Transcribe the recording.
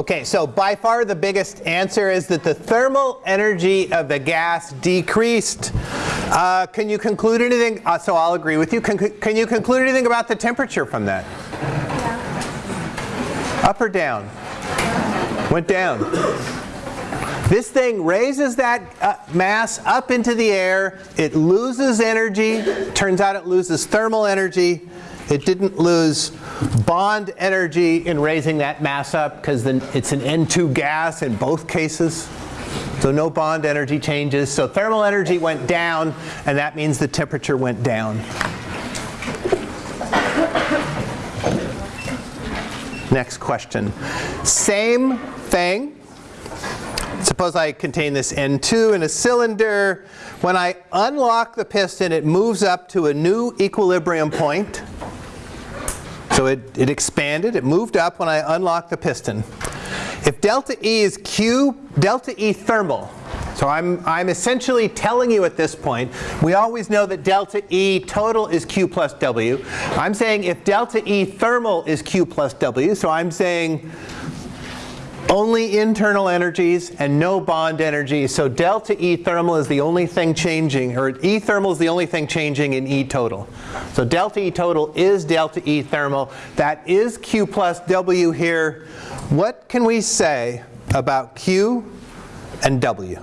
Okay, so by far the biggest answer is that the thermal energy of the gas decreased. Uh, can you conclude anything? Uh, so I'll agree with you. Can, can you conclude anything about the temperature from that? Yeah. Up or down? Went down. This thing raises that uh, mass up into the air. It loses energy. Turns out it loses thermal energy. It didn't lose bond energy in raising that mass up because it's an N2 gas in both cases. So no bond energy changes. So thermal energy went down, and that means the temperature went down. Next question. Same thing. Suppose I contain this N2 in a cylinder. When I unlock the piston, it moves up to a new equilibrium point. So it, it expanded, it moved up when I unlocked the piston. If delta E is Q, delta E thermal, so I'm, I'm essentially telling you at this point, we always know that delta E total is Q plus W. I'm saying if delta E thermal is Q plus W, so I'm saying only internal energies and no bond energy. So delta E thermal is the only thing changing, or E thermal is the only thing changing in E total. So delta E total is delta E thermal. That is Q plus W here. What can we say about Q and W?